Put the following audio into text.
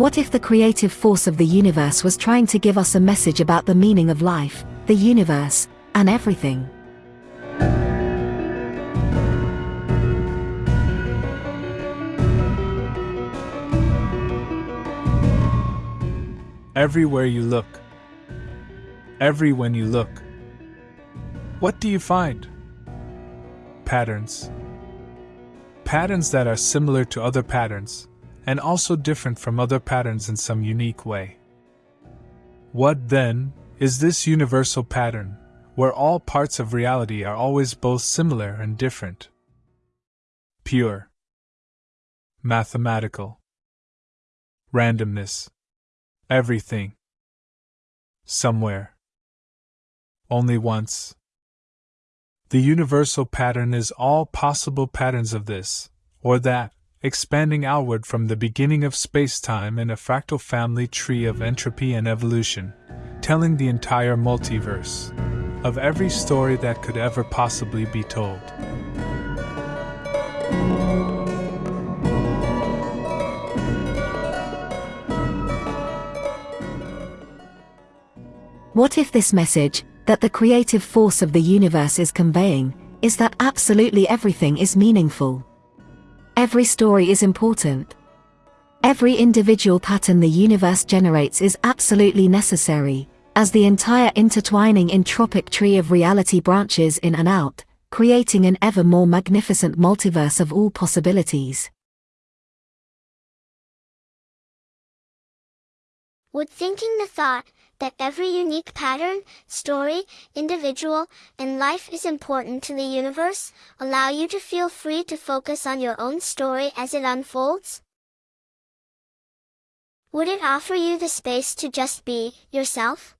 What if the creative force of the universe was trying to give us a message about the meaning of life, the universe, and everything? Everywhere you look. Every when you look. What do you find? Patterns. Patterns that are similar to other patterns, and also different from other patterns in some unique way. What, then, is this universal pattern, where all parts of reality are always both similar and different? Pure. Mathematical. Randomness. Everything. Somewhere. Only once. The universal pattern is all possible patterns of this, or that, expanding outward from the beginning of space time in a fractal family tree of entropy and evolution, telling the entire multiverse of every story that could ever possibly be told. What if this message, that the creative force of the universe is conveying, is that absolutely everything is meaningful? Every story is important. Every individual pattern the universe generates is absolutely necessary, as the entire intertwining entropic tree of reality branches in and out, creating an ever more magnificent multiverse of all possibilities. Would thinking the thought that every unique pattern, story, individual, and life is important to the universe, allow you to feel free to focus on your own story as it unfolds? Would it offer you the space to just be yourself?